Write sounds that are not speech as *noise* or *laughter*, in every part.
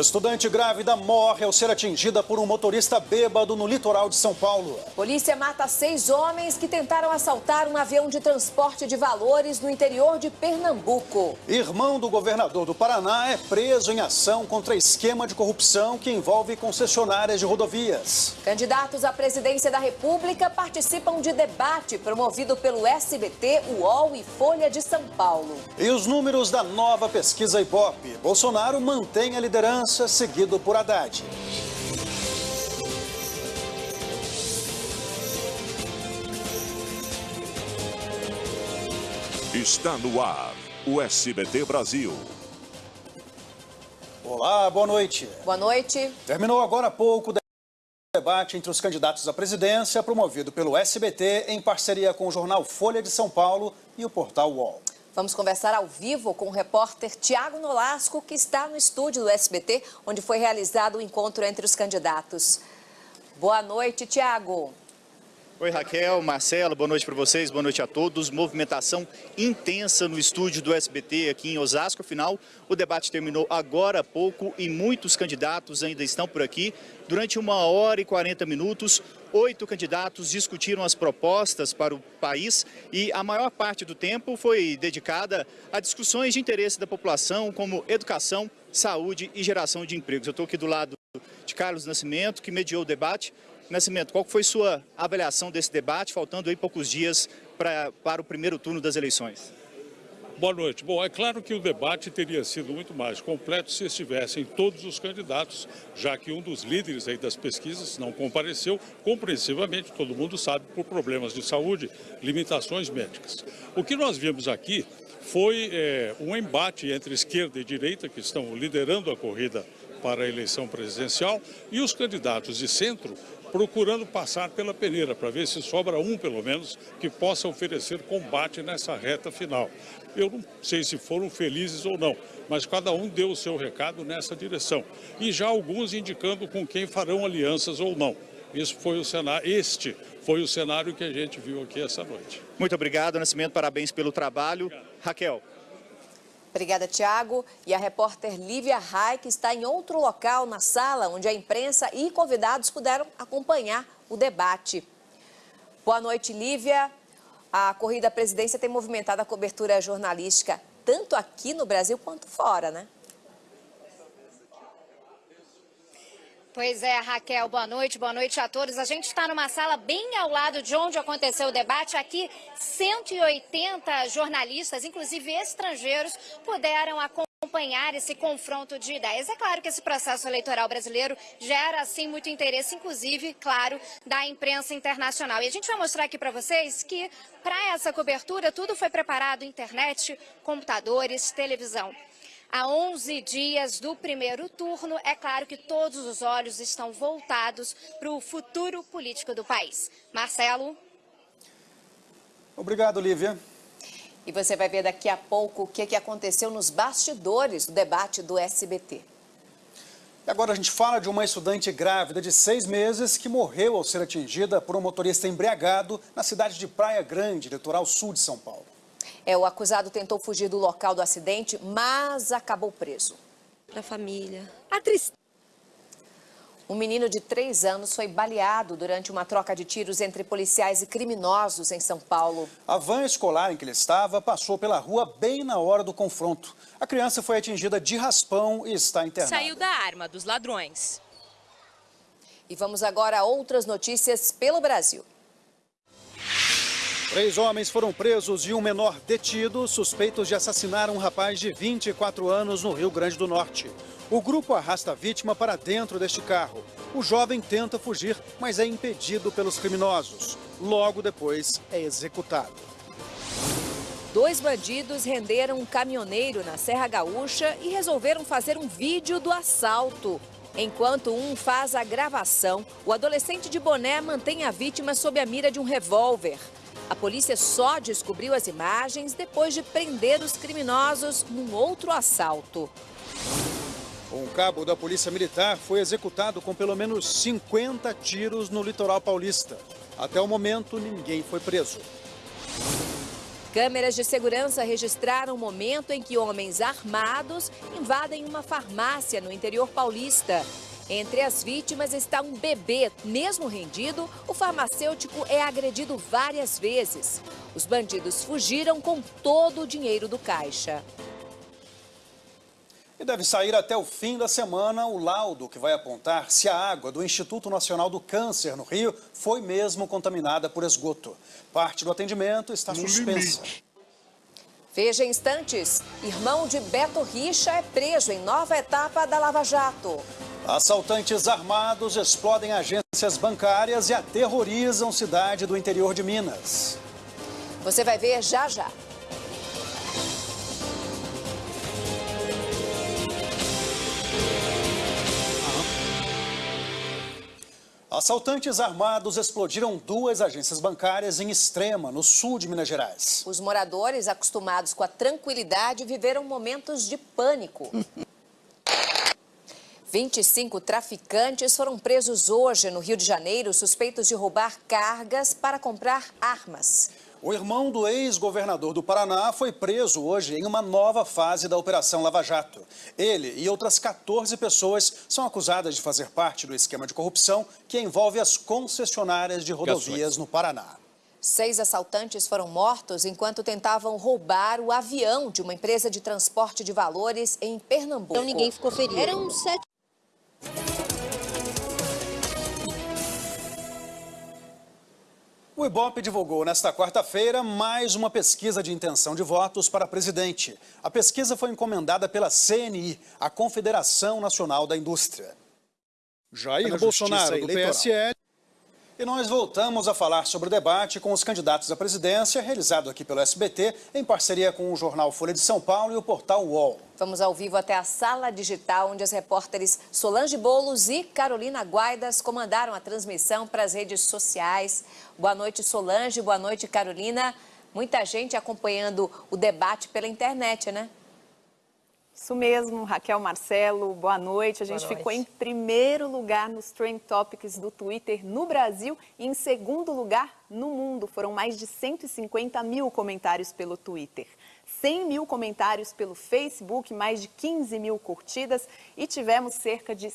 Estudante grávida morre ao ser atingida por um motorista bêbado no litoral de São Paulo. Polícia mata seis homens que tentaram assaltar um avião de transporte de valores no interior de Pernambuco. Irmão do governador do Paraná é preso em ação contra esquema de corrupção que envolve concessionárias de rodovias. Candidatos à presidência da República participam de debate promovido pelo SBT, UOL e Folha de São Paulo. E os números da nova pesquisa Ibope. Bolsonaro mantém a liderança seguido por Haddad. Está no ar o SBT Brasil. Olá, boa noite. Boa noite. Terminou agora há pouco o debate entre os candidatos à presidência, promovido pelo SBT em parceria com o jornal Folha de São Paulo e o portal UOL. Vamos conversar ao vivo com o repórter Tiago Nolasco, que está no estúdio do SBT, onde foi realizado o encontro entre os candidatos. Boa noite, Tiago. Oi Raquel, Marcelo, boa noite para vocês, boa noite a todos. Movimentação intensa no estúdio do SBT aqui em Osasco. Afinal, o debate terminou agora há pouco e muitos candidatos ainda estão por aqui. Durante uma hora e 40 minutos, oito candidatos discutiram as propostas para o país e a maior parte do tempo foi dedicada a discussões de interesse da população, como educação, saúde e geração de empregos. Eu estou aqui do lado de Carlos Nascimento, que mediou o debate. Nascimento, qual foi sua avaliação desse debate, faltando aí poucos dias pra, para o primeiro turno das eleições? Boa noite. Bom, é claro que o debate teria sido muito mais completo se estivessem todos os candidatos, já que um dos líderes aí das pesquisas não compareceu, compreensivamente, todo mundo sabe, por problemas de saúde, limitações médicas. O que nós vimos aqui foi é, um embate entre esquerda e direita, que estão liderando a corrida para a eleição presidencial, e os candidatos de centro procurando passar pela peneira, para ver se sobra um, pelo menos, que possa oferecer combate nessa reta final. Eu não sei se foram felizes ou não, mas cada um deu o seu recado nessa direção. E já alguns indicando com quem farão alianças ou não. Isso foi o cenário, este foi o cenário que a gente viu aqui essa noite. Muito obrigado, Nascimento, parabéns pelo trabalho. Obrigado. Raquel. Obrigada, Tiago. E a repórter Lívia que está em outro local na sala, onde a imprensa e convidados puderam acompanhar o debate. Boa noite, Lívia. A corrida à presidência tem movimentado a cobertura jornalística tanto aqui no Brasil quanto fora, né? Pois é, Raquel, boa noite, boa noite a todos. A gente está numa sala bem ao lado de onde aconteceu o debate. Aqui, 180 jornalistas, inclusive estrangeiros, puderam acompanhar esse confronto de ideias. É claro que esse processo eleitoral brasileiro gera, assim, muito interesse, inclusive, claro, da imprensa internacional. E a gente vai mostrar aqui para vocês que, para essa cobertura, tudo foi preparado, internet, computadores, televisão. A 11 dias do primeiro turno, é claro que todos os olhos estão voltados para o futuro político do país. Marcelo? Obrigado, Lívia. E você vai ver daqui a pouco o que, que aconteceu nos bastidores do debate do SBT. E agora a gente fala de uma estudante grávida de seis meses que morreu ao ser atingida por um motorista embriagado na cidade de Praia Grande, litoral sul de São Paulo. É, o acusado tentou fugir do local do acidente, mas acabou preso. Para a família. A tristeza. Um menino de três anos foi baleado durante uma troca de tiros entre policiais e criminosos em São Paulo. A van escolar em que ele estava passou pela rua bem na hora do confronto. A criança foi atingida de raspão e está internada. Saiu da arma dos ladrões. E vamos agora a outras notícias pelo Brasil. Três homens foram presos e um menor detido, suspeitos de assassinar um rapaz de 24 anos no Rio Grande do Norte. O grupo arrasta a vítima para dentro deste carro. O jovem tenta fugir, mas é impedido pelos criminosos. Logo depois é executado. Dois bandidos renderam um caminhoneiro na Serra Gaúcha e resolveram fazer um vídeo do assalto. Enquanto um faz a gravação, o adolescente de boné mantém a vítima sob a mira de um revólver. A polícia só descobriu as imagens depois de prender os criminosos num outro assalto. Um cabo da Polícia Militar foi executado com pelo menos 50 tiros no litoral paulista. Até o momento, ninguém foi preso. Câmeras de segurança registraram o momento em que homens armados invadem uma farmácia no interior paulista. Entre as vítimas está um bebê. Mesmo rendido, o farmacêutico é agredido várias vezes. Os bandidos fugiram com todo o dinheiro do caixa. E deve sair até o fim da semana o laudo que vai apontar se a água do Instituto Nacional do Câncer, no Rio, foi mesmo contaminada por esgoto. Parte do atendimento está suspensa. Veja instantes. Irmão de Beto Richa é preso em nova etapa da Lava Jato. Assaltantes armados explodem agências bancárias e aterrorizam cidade do interior de Minas. Você vai ver já já. Assaltantes armados explodiram duas agências bancárias em Extrema, no sul de Minas Gerais. Os moradores, acostumados com a tranquilidade, viveram momentos de pânico. *laughs* 25 traficantes foram presos hoje no Rio de Janeiro, suspeitos de roubar cargas para comprar armas. O irmão do ex-governador do Paraná foi preso hoje em uma nova fase da Operação Lava Jato. Ele e outras 14 pessoas são acusadas de fazer parte do esquema de corrupção que envolve as concessionárias de rodovias no Paraná. Seis assaltantes foram mortos enquanto tentavam roubar o avião de uma empresa de transporte de valores em Pernambuco. Então ninguém ficou ferido. Eram sete O Ibope divulgou nesta quarta-feira mais uma pesquisa de intenção de votos para presidente. A pesquisa foi encomendada pela CNI, a Confederação Nacional da Indústria. Jair Bolsonaro, do PSL. E nós voltamos a falar sobre o debate com os candidatos à presidência, realizado aqui pelo SBT, em parceria com o jornal Folha de São Paulo e o portal UOL. Vamos ao vivo até a sala digital, onde as repórteres Solange Bolos e Carolina Guaidas comandaram a transmissão para as redes sociais. Boa noite, Solange. Boa noite, Carolina. Muita gente acompanhando o debate pela internet, né? Isso mesmo, Raquel Marcelo, boa noite. A gente noite. ficou em primeiro lugar nos Trend Topics do Twitter no Brasil e em segundo lugar no mundo. Foram mais de 150 mil comentários pelo Twitter. 100 mil comentários pelo Facebook, mais de 15 mil curtidas e tivemos cerca de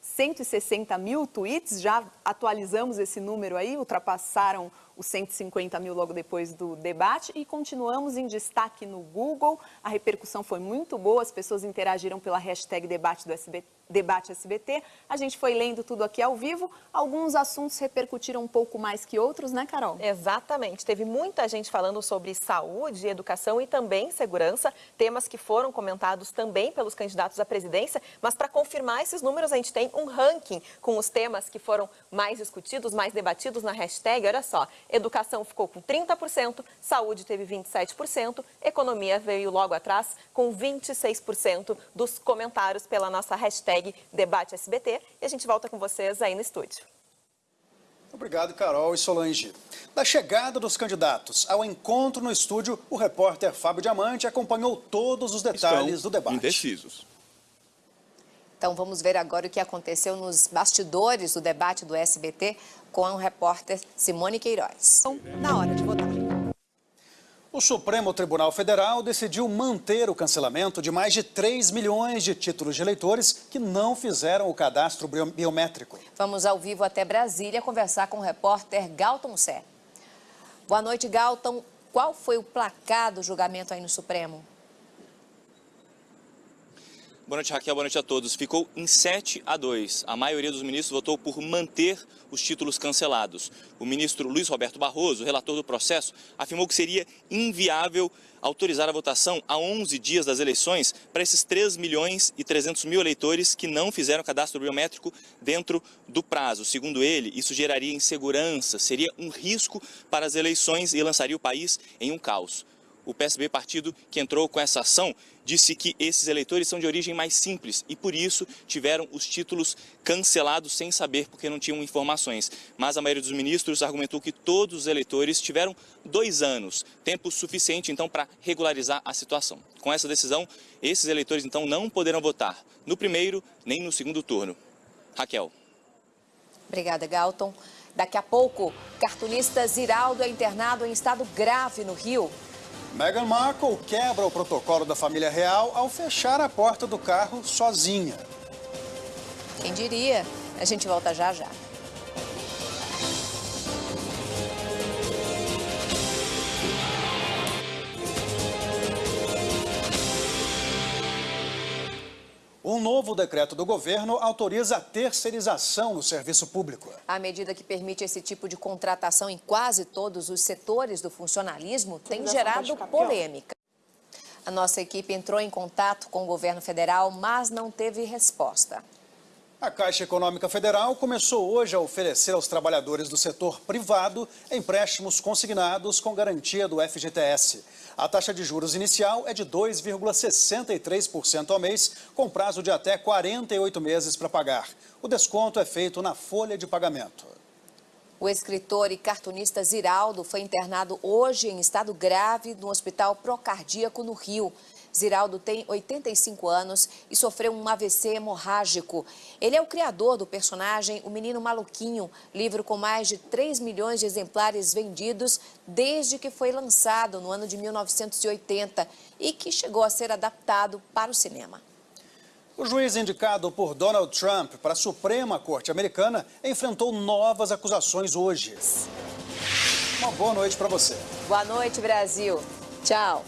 160 mil tweets, já atualizamos esse número aí, ultrapassaram os 150 mil logo depois do debate e continuamos em destaque no Google. A repercussão foi muito boa, as pessoas interagiram pela hashtag debate do SBT Debate SBT. A gente foi lendo tudo aqui ao vivo. Alguns assuntos repercutiram um pouco mais que outros, né, Carol? Exatamente. Teve muita gente falando sobre saúde, educação e também segurança, temas que foram comentados também pelos candidatos à presidência. Mas para confirmar esses números, a gente tem um ranking com os temas que foram mais discutidos, mais debatidos na hashtag. Olha só, educação ficou com 30%, saúde teve 27%, economia veio logo atrás com 26% dos comentários pela nossa hashtag Debate SBT e a gente volta com vocês aí no estúdio. Obrigado, Carol e Solange. Da chegada dos candidatos ao encontro no estúdio, o repórter Fábio Diamante acompanhou todos os detalhes Estão do debate. indecisos. Então vamos ver agora o que aconteceu nos bastidores do debate do SBT com a repórter Simone Queiroz. Na hora de votar. O Supremo Tribunal Federal decidiu manter o cancelamento de mais de 3 milhões de títulos de eleitores que não fizeram o cadastro bio- biométrico. Vamos ao vivo até Brasília conversar com o repórter Galton Sé. Boa noite, Galton. Qual foi o placar do julgamento aí no Supremo? Boa noite, Raquel. Boa noite a todos. Ficou em 7 a 2. A maioria dos ministros votou por manter os títulos cancelados. O ministro Luiz Roberto Barroso, relator do processo, afirmou que seria inviável autorizar a votação a 11 dias das eleições para esses 3 milhões e 300 mil eleitores que não fizeram cadastro biométrico dentro do prazo. Segundo ele, isso geraria insegurança, seria um risco para as eleições e lançaria o país em um caos. O PSB, partido que entrou com essa ação, disse que esses eleitores são de origem mais simples e, por isso, tiveram os títulos cancelados sem saber porque não tinham informações. Mas a maioria dos ministros argumentou que todos os eleitores tiveram dois anos, tempo suficiente, então, para regularizar a situação. Com essa decisão, esses eleitores, então, não poderão votar no primeiro nem no segundo turno. Raquel. Obrigada, Galton. Daqui a pouco, cartunista Ziraldo é internado em estado grave no Rio. Meghan Markle quebra o protocolo da família real ao fechar a porta do carro sozinha. Quem diria? A gente volta já já. Um novo decreto do governo autoriza a terceirização no serviço público. A medida que permite esse tipo de contratação em quase todos os setores do funcionalismo tem gerado polêmica. A nossa equipe entrou em contato com o governo federal, mas não teve resposta. A Caixa Econômica Federal começou hoje a oferecer aos trabalhadores do setor privado empréstimos consignados com garantia do FGTS. A taxa de juros inicial é de 2,63% ao mês, com prazo de até 48 meses para pagar. O desconto é feito na folha de pagamento. O escritor e cartunista Ziraldo foi internado hoje em estado grave no Hospital Procardíaco, no Rio. Ziraldo tem 85 anos e sofreu um AVC hemorrágico. Ele é o criador do personagem O Menino Maluquinho, livro com mais de 3 milhões de exemplares vendidos desde que foi lançado no ano de 1980 e que chegou a ser adaptado para o cinema. O juiz indicado por Donald Trump para a Suprema Corte Americana enfrentou novas acusações hoje. Uma boa noite para você. Boa noite, Brasil. Tchau.